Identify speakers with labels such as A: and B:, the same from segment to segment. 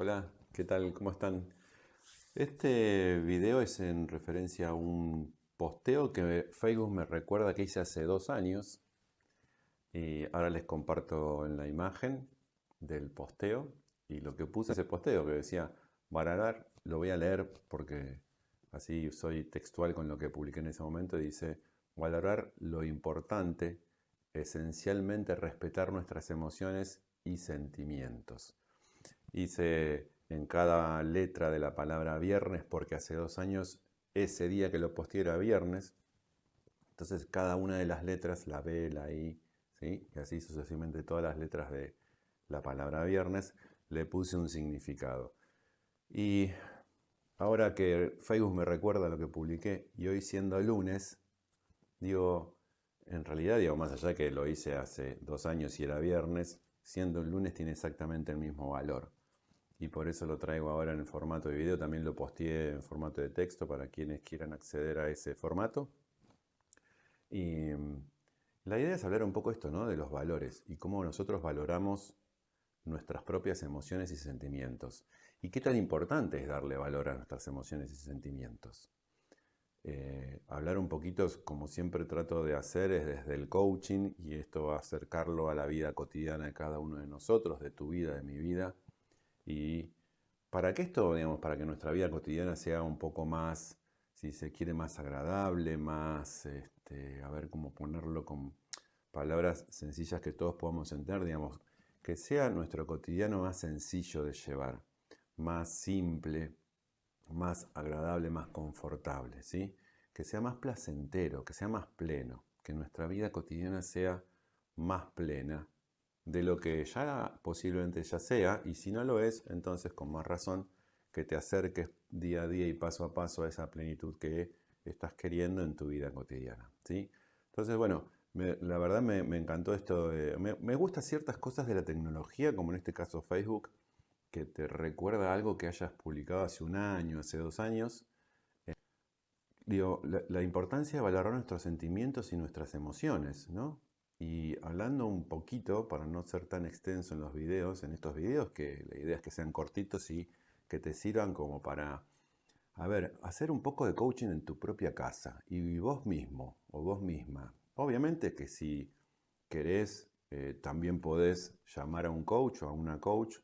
A: Hola, ¿qué tal? ¿Cómo están? Este video es en referencia a un posteo que Facebook me recuerda que hice hace dos años y ahora les comparto en la imagen del posteo y lo que puse ese posteo que decía valorar, lo voy a leer porque así soy textual con lo que publiqué en ese momento, dice valorar lo importante, esencialmente respetar nuestras emociones y sentimientos. Hice en cada letra de la palabra viernes porque hace dos años ese día que lo posteé era viernes. Entonces cada una de las letras, la B, la I, ¿sí? y así sucesivamente todas las letras de la palabra viernes, le puse un significado. Y ahora que Facebook me recuerda lo que publiqué y hoy siendo lunes, digo, en realidad, digo, más allá que lo hice hace dos años y era viernes, siendo el lunes tiene exactamente el mismo valor y por eso lo traigo ahora en el formato de video. También lo posteé en formato de texto para quienes quieran acceder a ese formato. Y mm, la idea es hablar un poco esto, ¿no? De los valores y cómo nosotros valoramos nuestras propias emociones y sentimientos. Y qué tan importante es darle valor a nuestras emociones y sentimientos. Eh, hablar un poquito, como siempre trato de hacer, es desde el coaching y esto acercarlo a la vida cotidiana de cada uno de nosotros, de tu vida, de mi vida y para que esto, digamos, para que nuestra vida cotidiana sea un poco más, si se quiere, más agradable, más, este, a ver cómo ponerlo con palabras sencillas que todos podamos entender, digamos, que sea nuestro cotidiano más sencillo de llevar, más simple, más agradable, más confortable, ¿sí? Que sea más placentero, que sea más pleno, que nuestra vida cotidiana sea más plena de lo que ya posiblemente ya sea, y si no lo es, entonces con más razón que te acerques día a día y paso a paso a esa plenitud que estás queriendo en tu vida cotidiana. ¿sí? Entonces, bueno, la verdad me, encantó esto. me, me gustan ciertas cosas de la tecnología, como en este caso Facebook, que te recuerda algo que hayas publicado hace un año, hace dos años. Eh, digo, la, importancia de valorar nuestros sentimientos y nuestras emociones, ¿no? Y hablando un poquito, para no ser tan extenso en los videos, en estos videos, que la idea es que sean cortitos y que te sirvan como para, a ver, hacer un poco de coaching en tu propia casa y vos mismo o vos misma. Obviamente que si querés, eh, también podés llamar a un coach o a una coach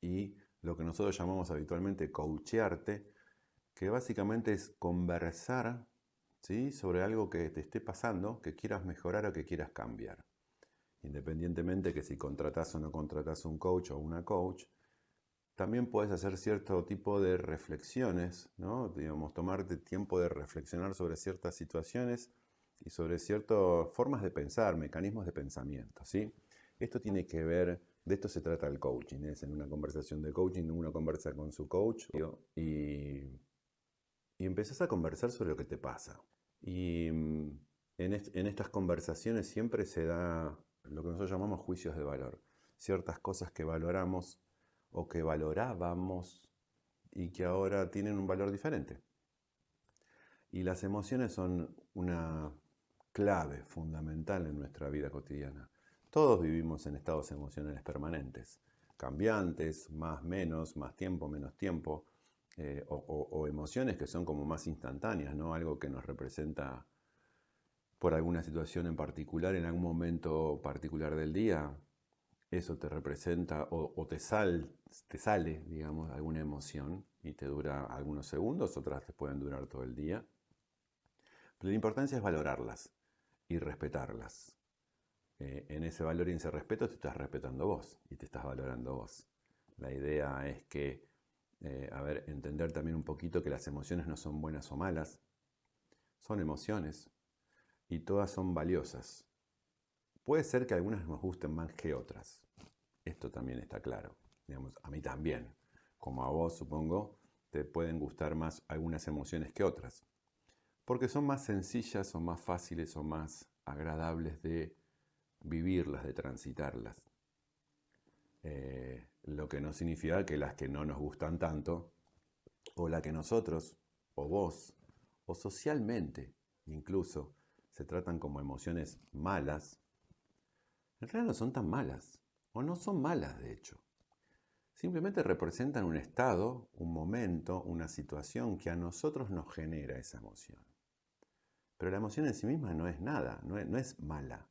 A: y lo que nosotros llamamos habitualmente coachearte, que básicamente es conversar sobre algo que te esté pasando, que quieras mejorar o que quieras cambiar. Independientemente que si contratas o no contratas un coach o una coach, también puedes hacer cierto tipo de reflexiones, ¿no? Digamos, tomarte tiempo de reflexionar sobre ciertas situaciones y sobre ciertas formas de pensar, mecanismos de pensamiento, ¿sí? Esto tiene que ver, de esto se trata el coaching, es en una conversación de coaching, uno conversa con su coach y y empezás a conversar sobre lo que te pasa. Y mm, en, estas conversaciones siempre se da lo que nosotros llamamos juicios de valor. Ciertas cosas que valoramos o que valorábamos y que ahora tienen un valor diferente. Y las emociones son una clave fundamental en nuestra vida cotidiana. Todos vivimos en estados emocionales permanentes, cambiantes, más, menos, más tiempo, menos tiempo, eh, o, emociones que son como más instantáneas, ¿no? Algo que nos representa por alguna situación en particular, en algún momento particular del día, eso te representa o, te, sal, te sale, digamos, alguna emoción y te dura algunos segundos, otras te pueden durar todo el día. Pero la importancia es valorarlas y respetarlas. Eh, en ese valor y en ese respeto te estás respetando vos y te estás valorando vos. La idea es que eh, a ver, entender también un poquito que las emociones no son buenas o malas, son emociones y todas son valiosas. Puede ser que algunas nos gusten más que otras, esto también está claro, digamos, a mí también, como a vos supongo, te pueden gustar más algunas emociones que otras, porque son más sencillas o más fáciles o más agradables de vivirlas, de transitarlas. Eh, lo que no significa que las que no nos gustan tanto, o la que nosotros, o vos, o socialmente incluso, se tratan como emociones malas, en realidad no son tan malas, o no son malas de hecho. simplemente representan un estado, un momento, una situación que a nosotros nos genera esa emoción. Pero la emoción en sí misma no es nada, no es, mala.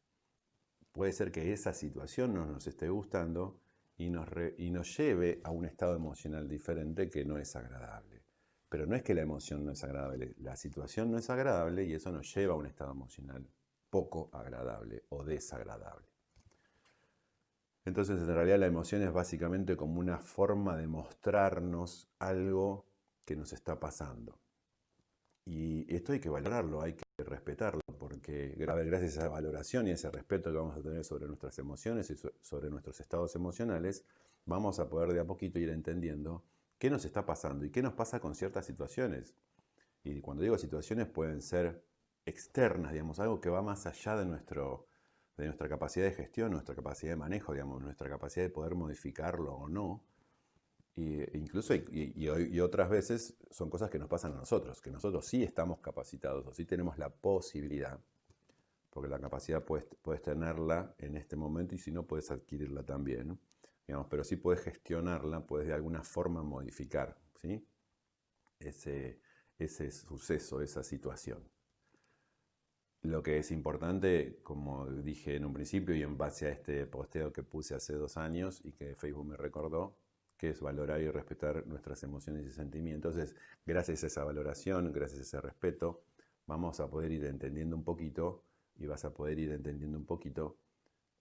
A: Puede ser que esa situación no nos esté gustando y nos, y nos lleve a un estado emocional diferente que no es agradable. Pero no es que la emoción no es agradable, la situación no es agradable y eso nos lleva a un estado emocional poco agradable o desagradable. Entonces, en realidad la emoción es básicamente como una forma de mostrarnos algo que nos está pasando. Y esto hay que valorarlo, hay que respetarlo, porque gracias a esa valoración y ese respeto que vamos a tener sobre nuestras emociones y sobre nuestros estados emocionales, vamos a poder de a poquito ir entendiendo qué nos está pasando y qué nos pasa con ciertas situaciones. Y cuando digo situaciones pueden ser externas, digamos, algo que va más allá de, nuestro, de nuestra capacidad de gestión, nuestra capacidad de manejo, digamos, nuestra capacidad de poder modificarlo o no. E incluso y, otras veces son cosas que nos pasan a nosotros, que nosotros sí estamos capacitados o sí tenemos la posibilidad, porque la capacidad puedes, tenerla en este momento y si no puedes adquirirla también pero sí puedes gestionarla, puedes de alguna forma modificar ese suceso, esa situación. Lo que es importante, como dije en un principio y en base a este posteo que puse hace dos años y que Facebook me recordó, que es valorar y respetar nuestras emociones y sentimientos, es gracias a esa valoración, gracias a ese respeto, vamos a poder ir entendiendo un poquito y vas a poder ir entendiendo un poquito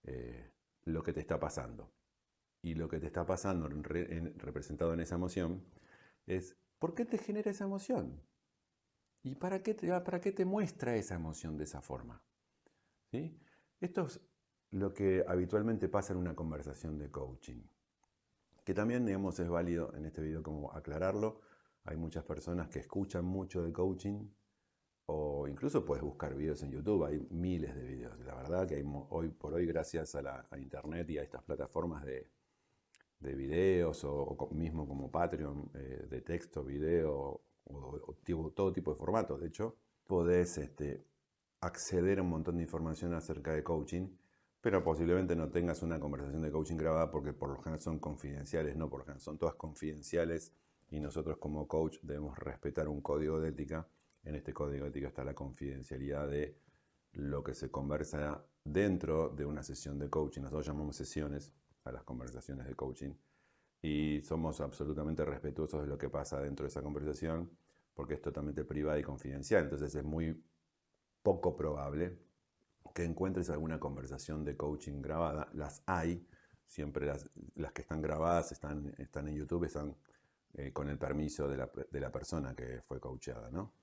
A: eh, lo que te está pasando y lo que te está pasando representado en esa emoción es ¿por qué te genera esa emoción? ¿Y para qué te, muestra esa emoción de esa forma? Esto es lo que habitualmente pasa en una conversación de coaching. Que también, digamos, es válido en este video como aclararlo. Hay muchas personas que escuchan mucho de coaching o incluso puedes buscar videos en YouTube, hay miles de videos. La verdad que hoy por hoy, gracias a, la, Internet y a estas plataformas de, de videos o, mismo como Patreon, eh, de texto, video o, todo tipo de formatos. De hecho, podés este, acceder a un montón de información acerca de coaching, pero posiblemente no tengas una conversación de coaching grabada porque por lo general son confidenciales, no, por lo general son todas confidenciales y nosotros como coach debemos respetar un código de ética. En este código de ética está la confidencialidad de lo que se conversa dentro de una sesión de coaching. Nosotros llamamos sesiones a las conversaciones de coaching y somos absolutamente respetuosos de lo que pasa dentro de esa conversación porque es totalmente privada y confidencial. Entonces es muy poco probable que encuentres alguna conversación de coaching grabada. Las hay, siempre las, las que están grabadas están, están en YouTube, están eh, con el permiso de la, de la, persona que fue coachada, ¿no?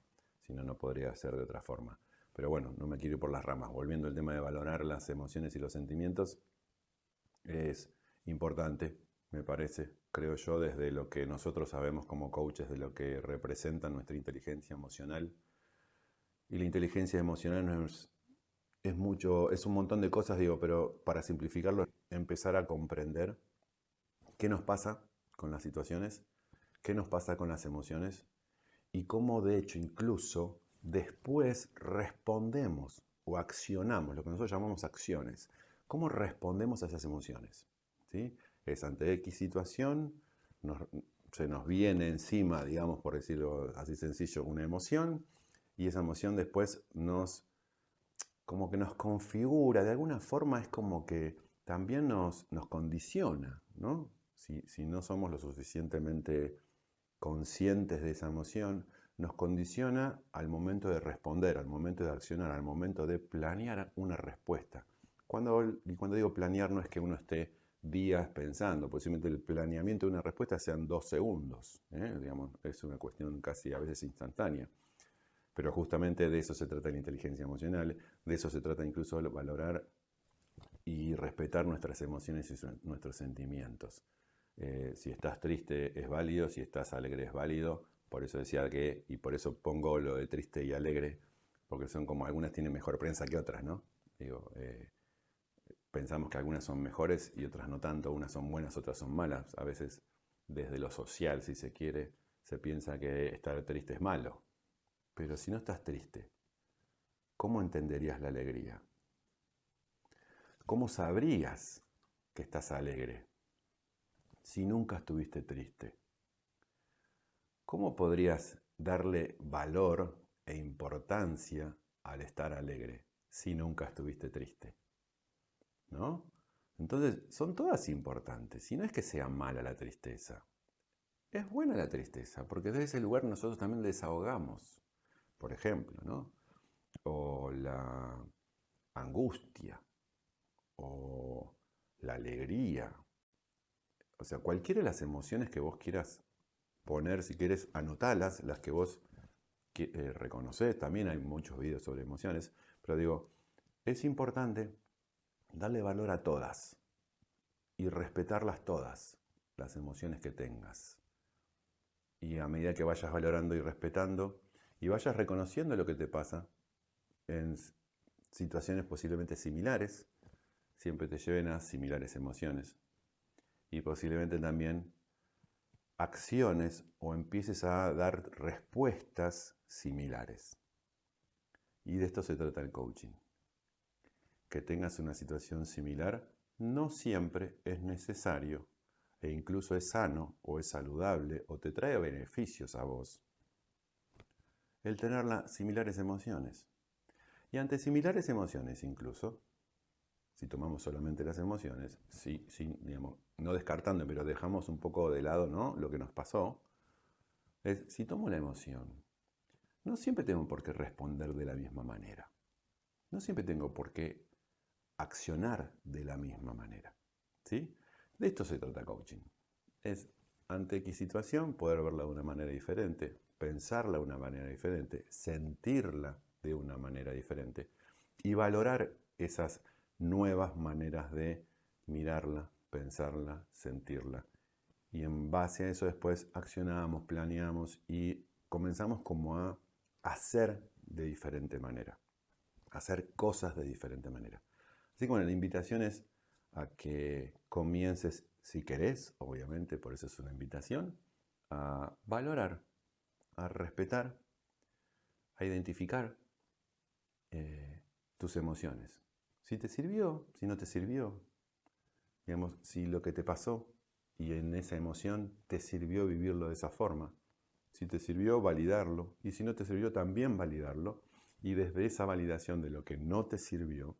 A: Si no, no podría ser de otra forma. Pero bueno, no me quiero ir por las ramas. Volviendo al tema de valorar las emociones y los sentimientos, es importante, me parece, creo yo, desde lo que nosotros sabemos como coaches, de lo que representa nuestra inteligencia emocional. Y la inteligencia emocional es, es mucho, es un montón de cosas, digo, pero para simplificarlo, empezar a comprender qué nos pasa con las situaciones, qué nos pasa con las emociones y cómo de hecho incluso después respondemos o accionamos, lo que nosotros llamamos acciones. ¿Cómo respondemos a esas emociones? ¿Sí? Es ante X situación, se nos viene encima, digamos, por decirlo así sencillo, una emoción, y esa emoción después nos, como que nos configura, de alguna forma es como que también nos, nos condiciona, ¿no? Si, no somos lo suficientemente conscientes de esa emoción, nos condiciona al momento de responder, al momento de accionar, al momento de planear una respuesta. Cuando, y cuando digo planear no es que uno esté días pensando, posiblemente el planeamiento de una respuesta sean dos segundos, ¿eh? digamos, es una cuestión casi a veces instantánea. Pero justamente de eso se trata la inteligencia emocional, de eso se trata incluso valorar y respetar nuestras emociones y nuestros sentimientos. Eh, si estás triste es válido, si estás alegre es válido, por eso decía que, y por eso pongo lo de triste y alegre, porque son como algunas tienen mejor prensa que otras, ¿no? Digo, eh, pensamos que algunas son mejores y otras no tanto, unas son buenas, otras son malas. A veces desde lo social, si se quiere, se piensa que estar triste es malo. Pero si no estás triste, ¿cómo entenderías la alegría? ¿Cómo sabrías que estás alegre? si nunca estuviste triste? ¿Cómo podrías darle valor e importancia al estar alegre si nunca estuviste triste? ¿No? Entonces, son todas importantes. Y no es que sea mala la tristeza. Es buena la tristeza, porque desde ese lugar nosotros también desahogamos. Por ejemplo, ¿no? O la angustia, o la alegría. O sea, cualquiera de las emociones que vos quieras poner, si quieres, anotalas, las que vos eh, reconoces. También hay muchos videos sobre emociones, pero digo, es importante darle valor a todas y respetarlas todas, las emociones que tengas. Y a medida que vayas valorando y respetando y vayas reconociendo lo que te pasa en situaciones posiblemente similares, siempre te lleven a similares emociones. Y posiblemente también acciones o empieces a dar respuestas similares. Y de esto se trata el coaching. Que tengas una situación similar no siempre es necesario e incluso es sano o es saludable o te trae beneficios a vos el tener similares emociones. Y ante similares emociones incluso, si tomamos solamente las emociones, sí, sí, digamos, no descartando, pero dejamos un poco de lado ¿no? lo que nos pasó, es si tomo la emoción, no siempre tengo por qué responder de la misma manera. No siempre tengo por qué accionar de la misma manera. ¿sí? De esto se trata coaching. Es ante X situación poder verla de una manera diferente, pensarla de una manera diferente, sentirla de una manera diferente y valorar esas nuevas maneras de mirarla, pensarla, sentirla. Y en base a eso después accionamos, planeamos y comenzamos como a hacer de diferente manera, hacer cosas de diferente manera. Así que bueno, la invitación es a que comiences, si querés, obviamente, por eso es una invitación, a valorar, a respetar, a identificar eh, tus emociones. Si te sirvió, si no te sirvió, digamos, si lo que te pasó y en esa emoción te sirvió vivirlo de esa forma, si te sirvió validarlo y si no te sirvió también validarlo y desde esa validación de lo que no te sirvió,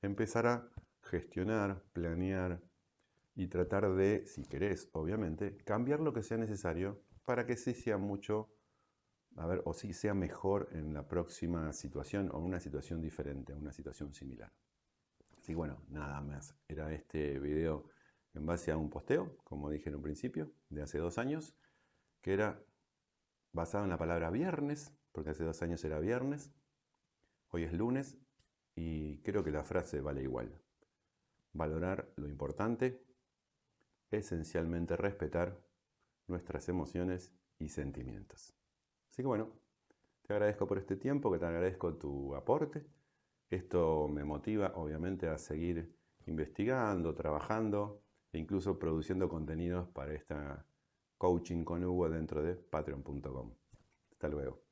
A: empezar a gestionar, planear y tratar de, si querés, obviamente, cambiar lo que sea necesario para que sí sea mucho, a ver, o sí sea mejor en la próxima situación o una situación diferente, una situación similar. Así bueno, nada más. Era este video en base a un posteo, como dije en un principio, de hace dos años, que era basado en la palabra viernes, porque hace dos años era viernes, hoy es lunes, y creo que la frase vale igual. Valorar lo importante, esencialmente respetar nuestras emociones y sentimientos. Así que bueno, te agradezco por este tiempo, que te agradezco tu aporte. Esto me motiva obviamente a seguir investigando, trabajando e incluso produciendo contenidos para esta coaching con Hugo dentro de patreon.com. Hasta luego.